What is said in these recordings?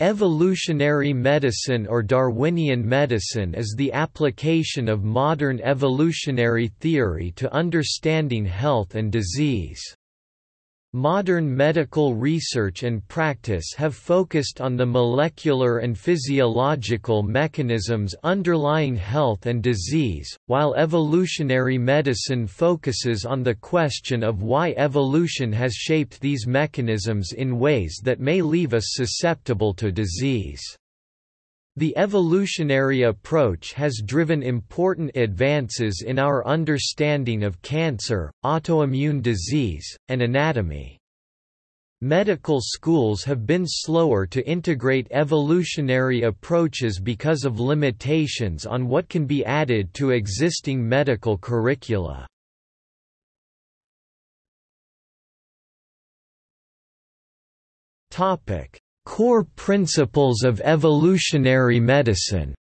Evolutionary medicine or Darwinian medicine is the application of modern evolutionary theory to understanding health and disease. Modern medical research and practice have focused on the molecular and physiological mechanisms underlying health and disease, while evolutionary medicine focuses on the question of why evolution has shaped these mechanisms in ways that may leave us susceptible to disease. The evolutionary approach has driven important advances in our understanding of cancer, autoimmune disease, and anatomy. Medical schools have been slower to integrate evolutionary approaches because of limitations on what can be added to existing medical curricula. Topic: Core principles of evolutionary medicine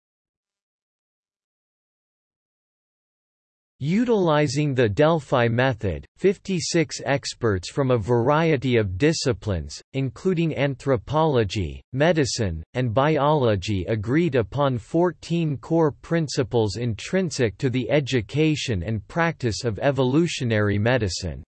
Utilizing the Delphi method, 56 experts from a variety of disciplines, including anthropology, medicine, and biology agreed upon 14 core principles intrinsic to the education and practice of evolutionary medicine.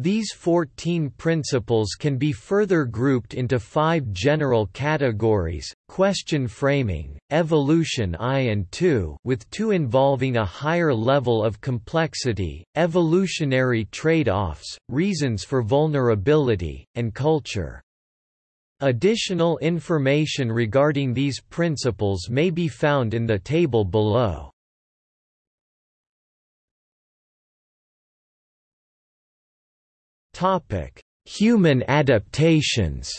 These 14 principles can be further grouped into five general categories, question framing, evolution I and II with two involving a higher level of complexity, evolutionary trade-offs, reasons for vulnerability, and culture. Additional information regarding these principles may be found in the table below. Topic: Human adaptations.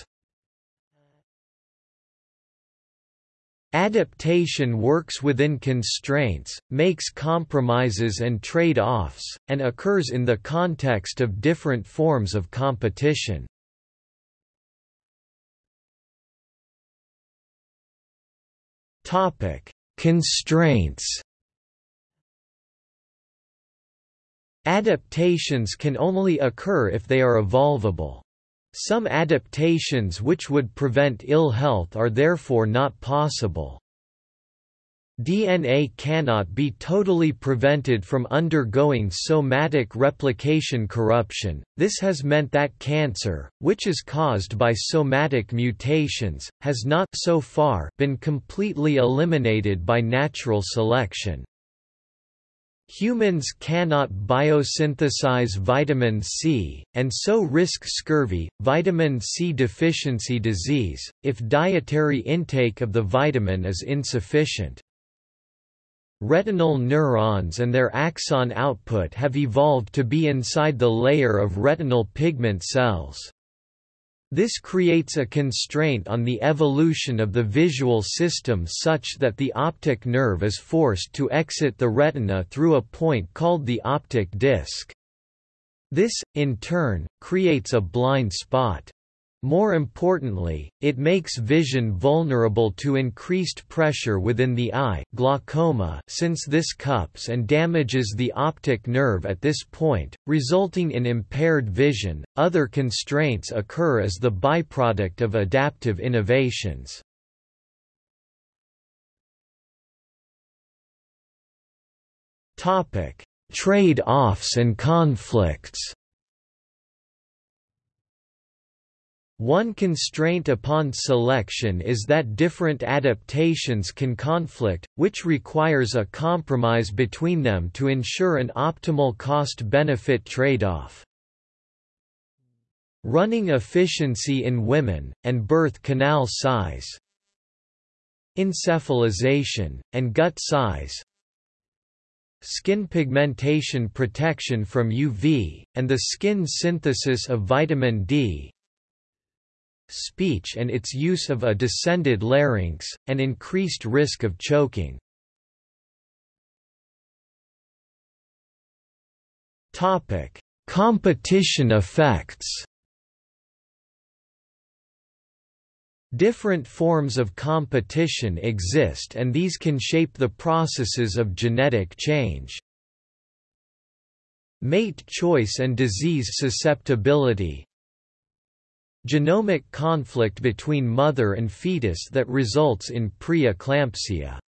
Adaptation works within constraints, makes compromises and trade-offs, and occurs in the context of different forms of competition. Topic: Constraints Adaptations can only occur if they are evolvable. Some adaptations which would prevent ill health are therefore not possible. DNA cannot be totally prevented from undergoing somatic replication corruption, this has meant that cancer, which is caused by somatic mutations, has not so far been completely eliminated by natural selection. Humans cannot biosynthesize vitamin C, and so risk scurvy, vitamin C deficiency disease, if dietary intake of the vitamin is insufficient. Retinal neurons and their axon output have evolved to be inside the layer of retinal pigment cells. This creates a constraint on the evolution of the visual system such that the optic nerve is forced to exit the retina through a point called the optic disc. This, in turn, creates a blind spot. More importantly, it makes vision vulnerable to increased pressure within the eye glaucoma since this cups and damages the optic nerve at this point, resulting in impaired vision. Other constraints occur as the byproduct of adaptive innovations. Topic: Trade-offs and conflicts One constraint upon selection is that different adaptations can conflict, which requires a compromise between them to ensure an optimal cost-benefit trade-off. Running efficiency in women, and birth canal size. Encephalization, and gut size. Skin pigmentation protection from UV, and the skin synthesis of vitamin D speech and its use of a descended larynx, and increased risk of choking. Topic: Competition effects Different forms of competition exist and these can shape the processes of genetic change. Mate choice and disease susceptibility genomic conflict between mother and fetus that results in preeclampsia.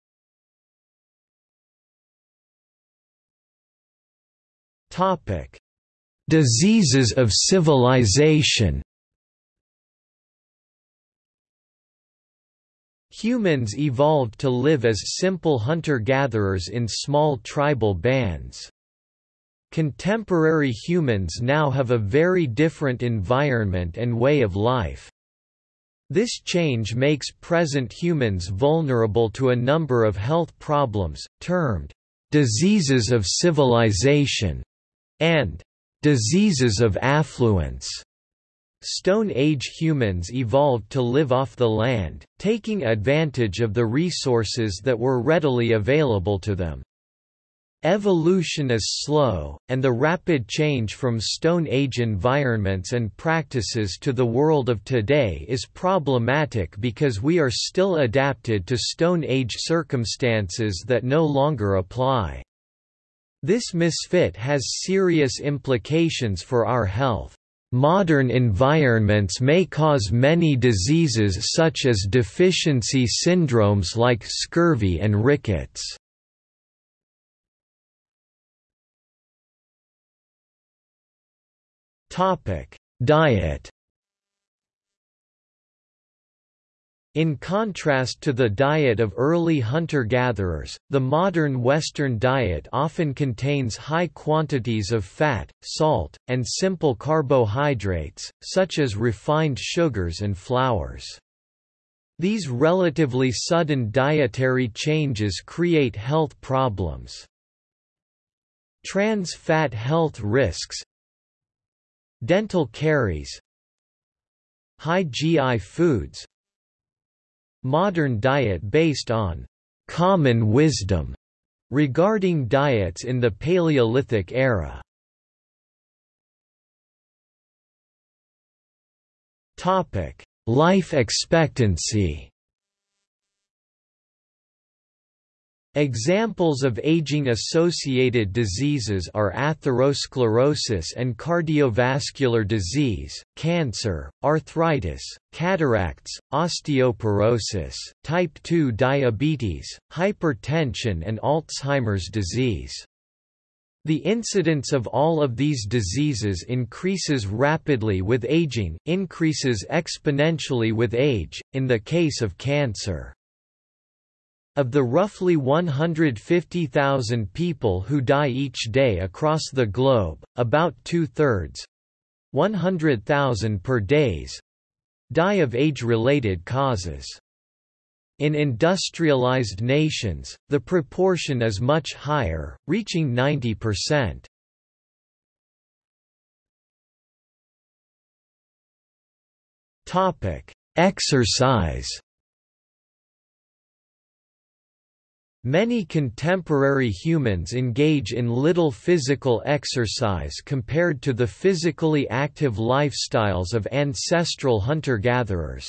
Topic: Diseases of civilization. Humans evolved to live as simple hunter-gatherers in small tribal bands. Contemporary humans now have a very different environment and way of life. This change makes present humans vulnerable to a number of health problems, termed diseases of civilization and diseases of affluence. Stone Age humans evolved to live off the land, taking advantage of the resources that were readily available to them. Evolution is slow, and the rapid change from Stone Age environments and practices to the world of today is problematic because we are still adapted to Stone Age circumstances that no longer apply. This misfit has serious implications for our health. Modern environments may cause many diseases such as deficiency syndromes like scurvy and rickets. Diet In contrast to the diet of early hunter-gatherers, the modern Western diet often contains high quantities of fat, salt, and simple carbohydrates, such as refined sugars and flours. These relatively sudden dietary changes create health problems. Trans fat health risks Dental caries High GI foods Modern diet based on common wisdom regarding diets in the Paleolithic era. Topic: Life expectancy. Examples of aging-associated diseases are atherosclerosis and cardiovascular disease, cancer, arthritis, cataracts, osteoporosis, type 2 diabetes, hypertension and Alzheimer's disease. The incidence of all of these diseases increases rapidly with aging, increases exponentially with age, in the case of cancer. Of the roughly 150,000 people who die each day across the globe, about two-thirds 100,000 per days die of age-related causes. In industrialized nations, the proportion is much higher, reaching 90%. Topic: Exercise Many contemporary humans engage in little physical exercise compared to the physically active lifestyles of ancestral hunter-gatherers.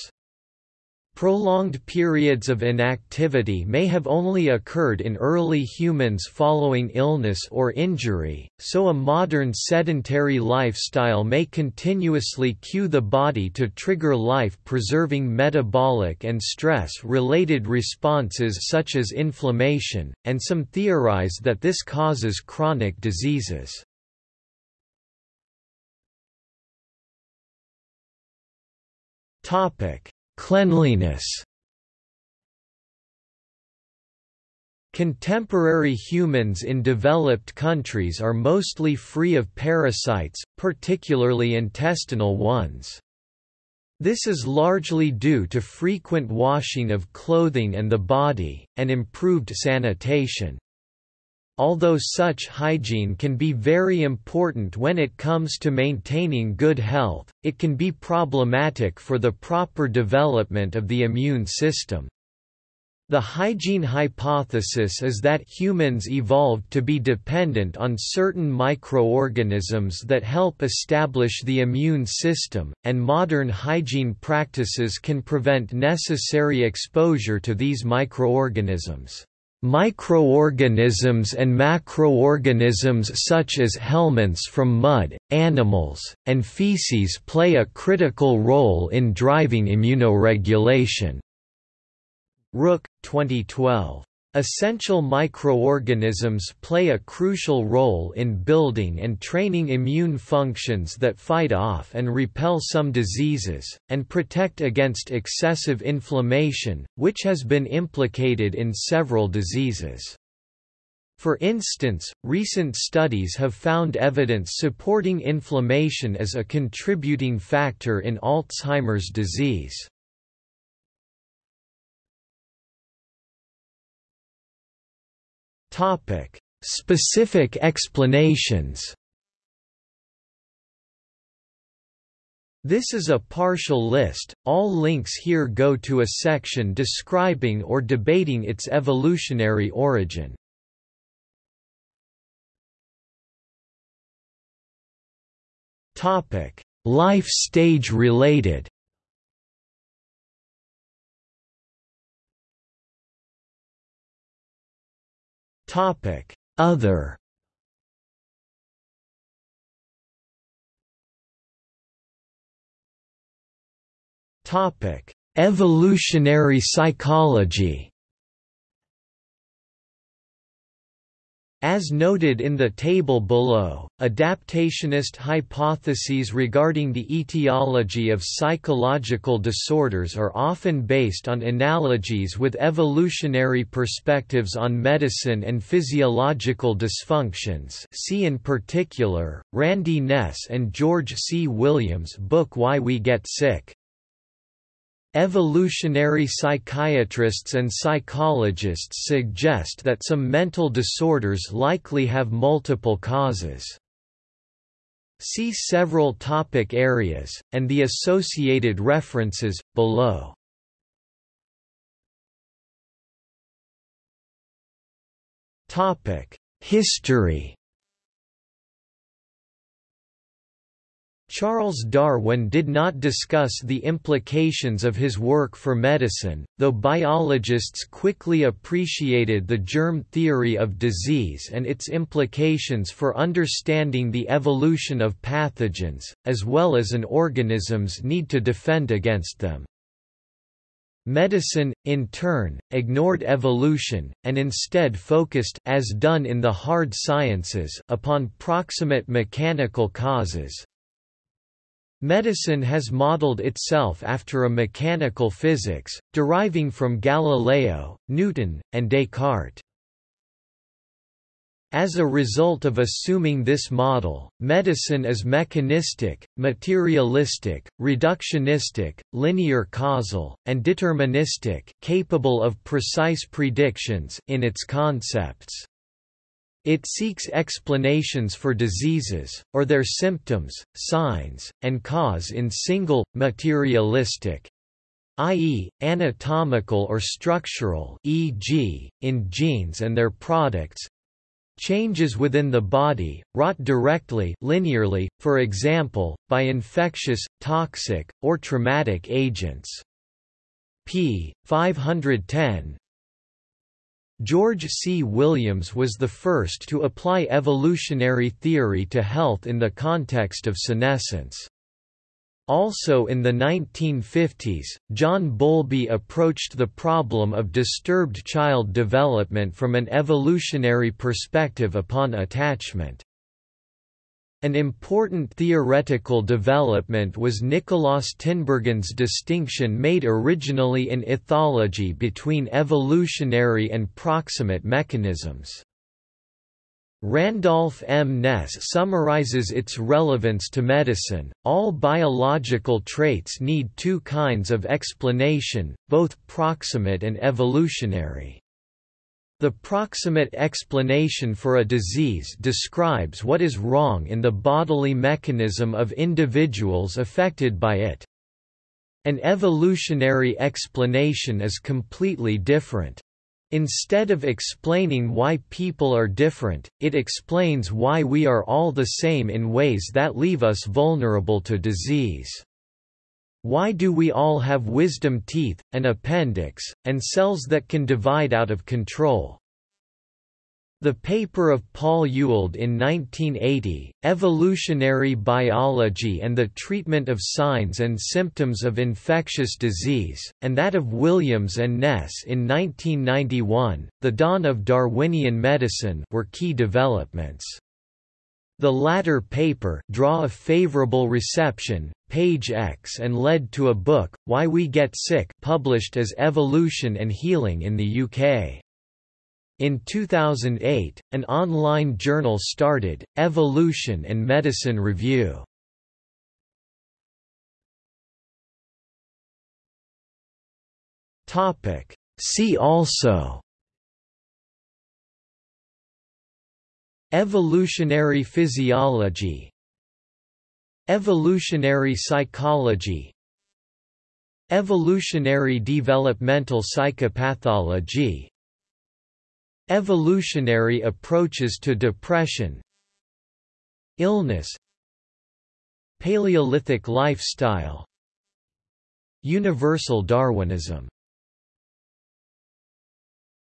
Prolonged periods of inactivity may have only occurred in early humans following illness or injury, so a modern sedentary lifestyle may continuously cue the body to trigger life-preserving metabolic and stress-related responses such as inflammation, and some theorize that this causes chronic diseases. Topic Cleanliness Contemporary humans in developed countries are mostly free of parasites, particularly intestinal ones. This is largely due to frequent washing of clothing and the body, and improved sanitation. Although such hygiene can be very important when it comes to maintaining good health, it can be problematic for the proper development of the immune system. The hygiene hypothesis is that humans evolved to be dependent on certain microorganisms that help establish the immune system, and modern hygiene practices can prevent necessary exposure to these microorganisms. Microorganisms and macroorganisms such as helminths from mud, animals, and feces play a critical role in driving immunoregulation. Rook, 2012. Essential microorganisms play a crucial role in building and training immune functions that fight off and repel some diseases, and protect against excessive inflammation, which has been implicated in several diseases. For instance, recent studies have found evidence supporting inflammation as a contributing factor in Alzheimer's disease. Topic: Specific explanations. This is a partial list, all links here go to a section describing or debating its evolutionary origin. Life stage related Topic: Other. Topic: Evolutionary psychology. As noted in the table below, adaptationist hypotheses regarding the etiology of psychological disorders are often based on analogies with evolutionary perspectives on medicine and physiological dysfunctions see in particular, Randy Nesse and George C. Williams' book Why We Get Sick. Evolutionary psychiatrists and psychologists suggest that some mental disorders likely have multiple causes. See several topic areas, and the associated references, below. History Charles Darwin did not discuss the implications of his work for medicine, though biologists quickly appreciated the germ theory of disease and its implications for understanding the evolution of pathogens, as well as an organism's need to defend against them. Medicine, in turn, ignored evolution, and instead focused as done in the hard sciences upon proximate mechanical causes, Medicine has modeled itself after a mechanical physics, deriving from Galileo, Newton, and Descartes. As a result of assuming this model, medicine is mechanistic, materialistic, reductionistic, linear causal, and deterministic capable of precise predictions in its concepts. It seeks explanations for diseases, or their symptoms, signs, and cause in single, materialistic i.e., anatomical or structural e.g., in genes and their products changes within the body, wrought directly linearly, for example, by infectious, toxic, or traumatic agents. p. 510 George C. Williams was the first to apply evolutionary theory to health in the context of senescence. Also in the 1950s, John Bowlby approached the problem of disturbed child development from an evolutionary perspective upon attachment. An important theoretical development was Nicolaas Tinbergen's distinction made originally in ethology between evolutionary and proximate mechanisms. Randolph M. Nesse summarizes its relevance to medicine. All biological traits need two kinds of explanation, both proximate and evolutionary. The proximate explanation for a disease describes what is wrong in the bodily mechanism of individuals affected by it. An evolutionary explanation is completely different. Instead of explaining why people are different, it explains why we are all the same in ways that leave us vulnerable to disease. Why do we all have wisdom teeth, an appendix, and cells that can divide out of control? The paper of Paul Ewald in 1980, Evolutionary Biology and the Treatment of Signs and Symptoms of Infectious Disease, and that of Williams and Nesse in 1991, The Dawn of Darwinian Medicine were key developments. The latter paper draw a favorable reception, page X and led to a book, Why We Get Sick published as Evolution and Healing in the UK. In 2008, an online journal started, Evolution and Medicine Review. See also Evolutionary physiology. Evolutionary psychology. Evolutionary developmental psychopathology. Evolutionary approaches to depression. Illness. Paleolithic lifestyle. Universal Darwinism